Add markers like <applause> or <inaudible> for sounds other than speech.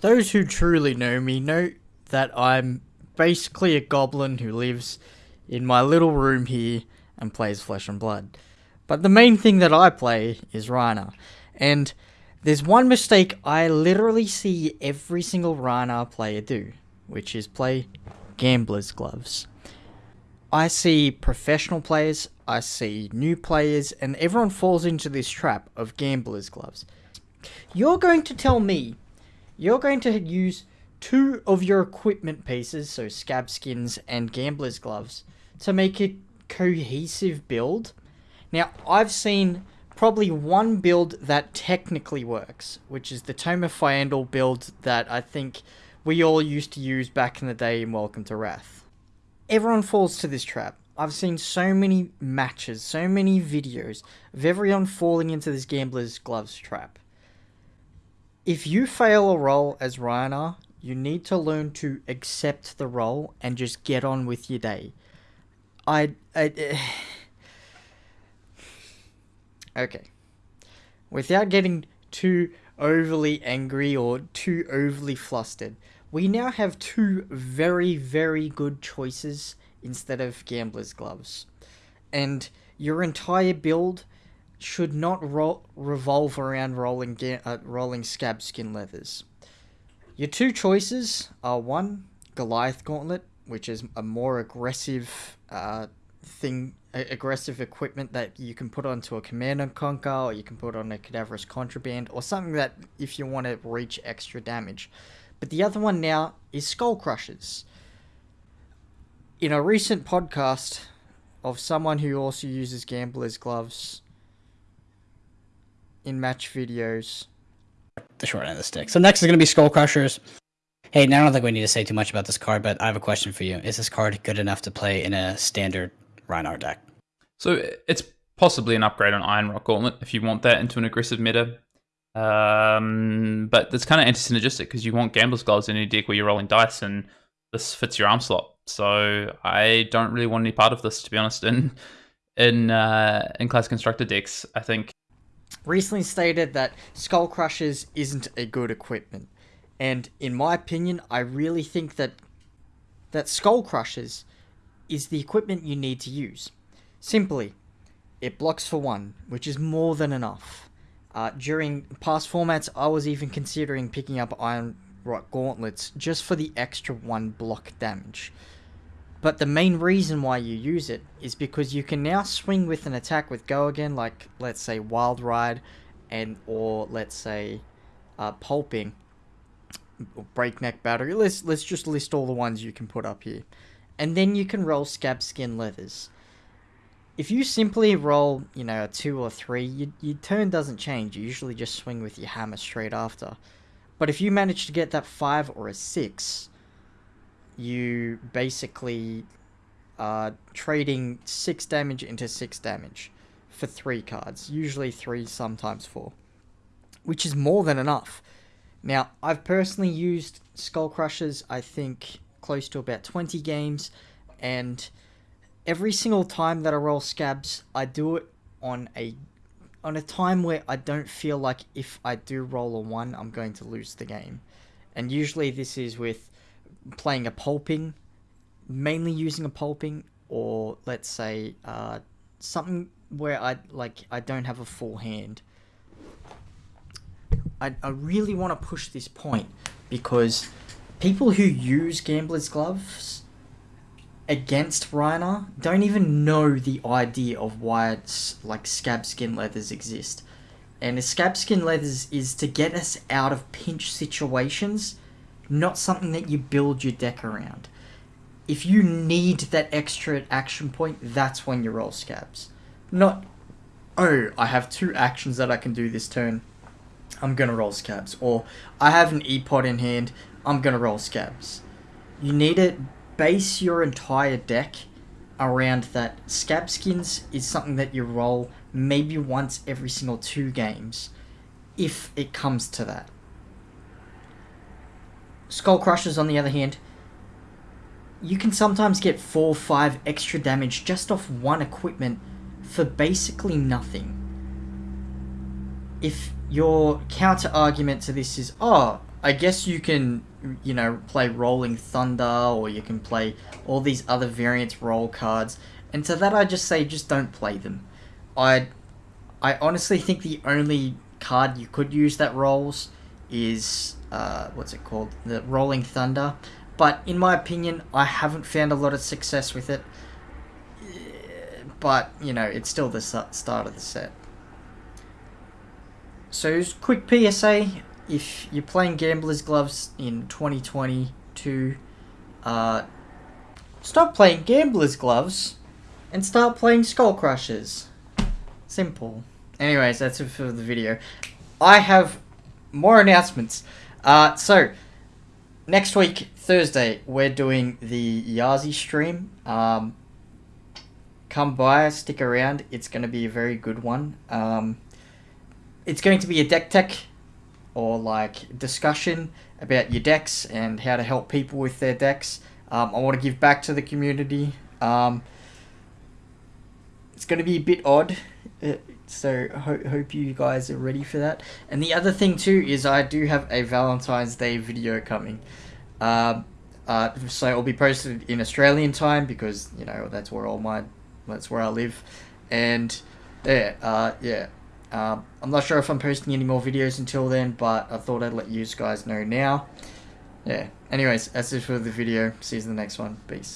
Those who truly know me know that I'm basically a goblin who lives in my little room here and plays Flesh and Blood. But the main thing that I play is Rhinar. And there's one mistake I literally see every single Rhinar player do, which is play gambler's gloves. I see professional players, I see new players, and everyone falls into this trap of gambler's gloves. You're going to tell me you're going to use two of your equipment pieces, so scab skins and gambler's gloves, to make a cohesive build. Now, I've seen probably one build that technically works, which is the Tome of Fyendal build that I think we all used to use back in the day in Welcome to Rathe. Everyone falls to this trap. I've seen so many matches, so many videos of everyone falling into this gambler's gloves trap. If you fail a roll as Rhinar, you need to learn to accept the roll and just get on with your day. I, I <sighs> okay. Without getting too overly angry or too overly flustered, we now have two very, very good choices instead of Gambler's Gloves. And your entire build should not ro- revolve around rolling uh, rolling scab skin leathers. Your two choices are one Goliath Gauntlet, which is a more aggressive uh, thing, aggressive equipment that you can put onto a Command and Conquer, or you can put on a Cadaverous Contraband, or something that if you want to reach extra damage. But the other one now is Skull Crushers. In a recent podcast of someone who also uses Gambler's Gloves in match videos. The short end of the stick. So next is going to be Skull Crushers. Hey, now I don't think we need to say too much about this card, but I have a question for you. Is this card good enough to play in a standard Rhinar deck? So it's possibly an upgrade on Iron Rock Gauntlet if you want that into an aggressive meta. Um, but it's kind of anti-synergistic because you want Gambler's Gloves in a deck where you're rolling dice, and this fits your arm slot. So I don't really want any part of this, to be honest. In in uh, in class constructor decks, I think recently stated that Skull Crushers isn't a good equipment. And in my opinion, I really think that that Skull Crushers is the equipment you need to use. Simply, it blocks for one, which is more than enough. Uh, during past formats, I was even considering picking up Iron Rock Gauntlets just for the extra one block damage. But the main reason why you use it is because you can now swing with an attack with go again, like let's say Wild Ride, and or let's say uh, Pulping, Breakneck Battery. Let's let's just list all the ones you can put up here, and then you can roll Scab Skin Leathers. If you simply roll, you know, a two or three, you, your turn doesn't change. You usually just swing with your hammer straight after. But if you manage to get that five or a six, you basically are trading 6 damage into 6 damage for 3 cards. Usually 3, sometimes 4. Which is more than enough. Now, I've personally used Skull Crushers, I think, close to about 20 games, and every single time that I roll scabs, I do it on a on a time where I don't feel like if I do roll a 1, I'm going to lose the game. And usually this is with playing a pulping, mainly using a pulping, or let's say uh, something where I like I don't have a full hand. I, I really want to push this point because people who use gambler's gloves against Rhinar don't even know the idea of why it's like scab skin leathers exist. And scab skin leathers is to get us out of pinch situations not something that you build your deck around. If you need that extra action point, that's when you roll scabs. Not, oh, I have two actions that I can do this turn. I'm gonna roll scabs. Or I have an E-Pod in hand. I'm gonna roll scabs. You need to base your entire deck around that. Scab skins is something that you roll maybe once every single two games, if it comes to that. Skull Crushers, on the other hand, you can sometimes get 4 5 extra damage just off one equipment for basically nothing. If your counter argument to this is, oh, I guess you can, you know, play Rolling Thunder or you can play all these other variants roll cards. And to that, I just say just don't play them. I, I honestly think the only card you could use that rolls is uh, what's it called, the Rolling Thunder. But in my opinion, I haven't found a lot of success with it. But you know, it's still the start of the set. So, quick PSA if you're playing Gambler's Gloves in 2022, uh, stop playing Gambler's Gloves and start playing Skull Crushers. Simple. Anyways, that's it for the video. I have more announcements. Uh, so, next week, Thursday, we're doing the Yazi stream. Um, come by, stick around. It's going to be a very good one. Um, it's going to be a deck tech or like discussion about your decks and how to help people with their decks. Um, I want to give back to the community. Um, it's going to be a bit odd, uh, so ho- hope you guys are ready for that. And the other thing too is I do have a Valentine's Day video coming. Um, uh, so it'll be posted in Australian time because you know that's where all my that's where I live, and yeah, uh, yeah. Um, I'm not sure if I'm posting any more videos until then, but I thought I'd let you guys know now. Yeah. Anyways, that's it for the video. See you in the next one. Peace.